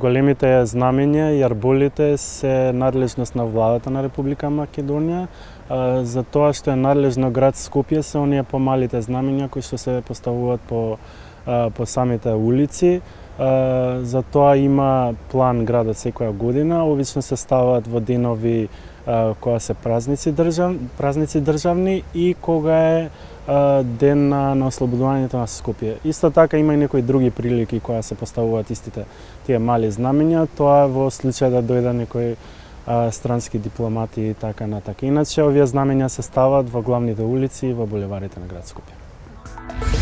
Големите знамења и арболите се надлежност на владата на Република Македонија. За тоа што е надлежно град Скопје се оние помалите знамења кои што се поставуваат по по самите улици. За тоа има план градот секоја година. Обично се ставаат во денови кога се празници држав, празници државни и кога е ден на, на ослободувањето на Скопје. Исто така има и некои други прилики кои се поставуваат истите тие мали знамења, тоа во случај да дојде некој а, странски дипломати и така натака. Иначе овие знамења се стават во главните улици и во булеварите на град Скопје.